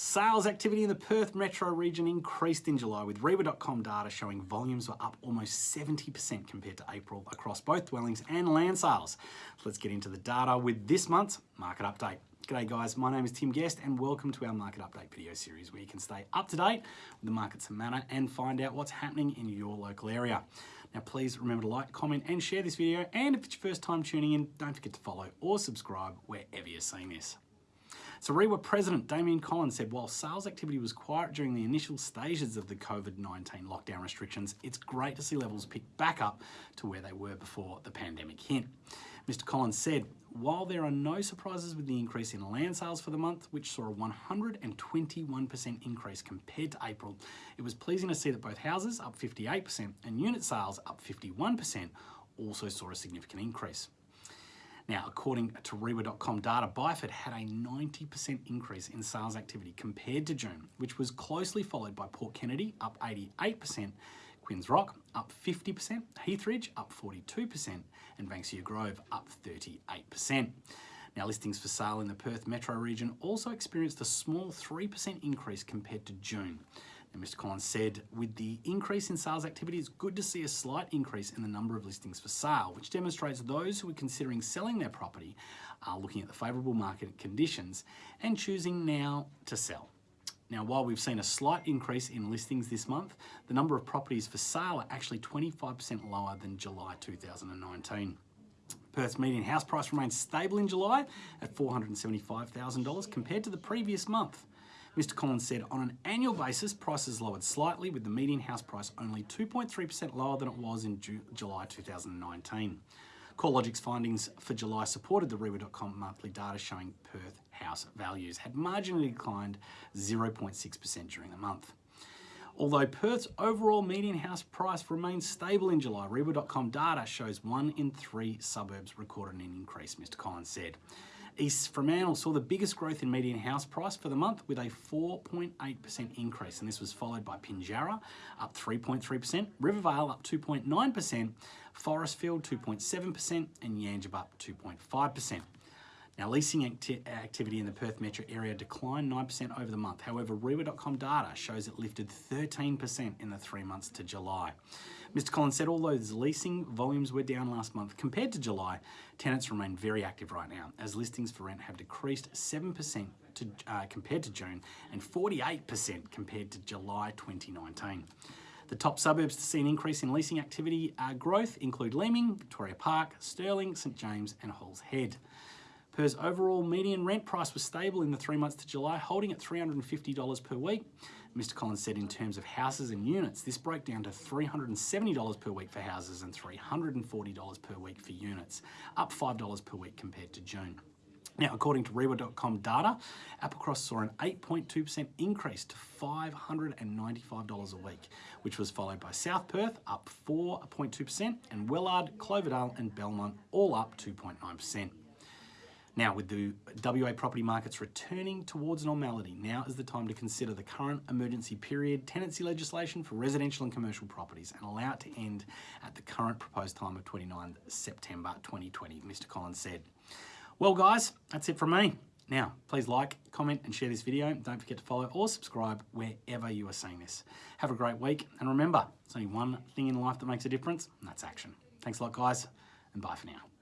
Sales activity in the Perth metro region increased in July with Reiwa.com data showing volumes were up almost 70% compared to April across both dwellings and land sales. Let's get into the data with this month's market update. G'day guys, my name is Tim Guest and welcome to our market update video series where you can stay up to date with the markets and Mandurah and find out what's happening in your local area. Now please remember to like, comment and share this video and if it's your first time tuning in, don't forget to follow or subscribe wherever you're seeing this. So Reiwa President Damien Collins said while sales activity was quiet during the initial stages of the COVID-19 lockdown restrictions, it's great to see levels pick back up to where they were before the pandemic hit. Mr Collins said, while there are no surprises with the increase in land sales for the month, which saw a 121% increase compared to April, it was pleasing to see that both houses, up 58%, and unit sales, up 51%, also saw a significant increase. Now, according to Reiwa.com data, Byford had a 90% increase in sales activity compared to June, which was closely followed by Port Kennedy, up 88%, Quinns Rock, up 50%, Heathridge, up 42%, and Banksia Grove, up 38%. Now, listings for sale in the Perth metro region also experienced a small 3% increase compared to June. And Mr. Collins said, with the increase in sales activity, it's good to see a slight increase in the number of listings for sale, which demonstrates those who are considering selling their property are looking at the favourable market conditions and choosing now to sell. Now, while we've seen a slight increase in listings this month, the number of properties for sale are actually 25% lower than July 2019. Perth's median house price remains stable in July at $475,000 compared to the previous month. Mr Collins said on an annual basis, prices lowered slightly with the median house price only 2.3% lower than it was in Ju July 2019. CoreLogic's findings for July supported the Reiwa.com monthly data showing Perth house values had marginally declined 0.6% during the month. Although Perth's overall median house price remains stable in July, Reiwa.com data shows one in three suburbs recorded an increase, Mr Collins said. East Fremantle saw the biggest growth in median house price for the month with a 4.8% increase, and this was followed by Pinjarra up 3.3%, Rivervale up 2.9%, Forestfield 2.7%, and Yangebup up 2.5%. Now, leasing acti activity in the Perth metro area declined 9% over the month. However, Reiwa.com data shows it lifted 13% in the three months to July. Mr. Collins said although leasing volumes were down last month compared to July, tenants remain very active right now as listings for rent have decreased 7% to, uh, compared to June and 48% compared to July 2019. The top suburbs to see an increase in leasing activity uh, growth include Leeming, Victoria Park, Stirling, St James and Halls Head. Perth's overall median rent price was stable in the three months to July, holding at $350 per week. Mr Collins said in terms of houses and units, this broke down to $370 per week for houses and $340 per week for units, up $5 per week compared to June. Now, according to Reiwa.com data, Applecross saw an 8.2% increase to $595 a week, which was followed by South Perth up 4.2% and Wellard, Cloverdale and Belmont all up 2.9%. Now, with the WA property markets returning towards normality, now is the time to consider the current emergency period tenancy legislation for residential and commercial properties and allow it to end at the current proposed time of 29 September 2020, Mr. Collins said. Well, guys, that's it from me. Now, please like, comment and share this video. Don't forget to follow or subscribe wherever you are seeing this. Have a great week. And remember, there's only one thing in life that makes a difference, and that's action. Thanks a lot, guys, and bye for now.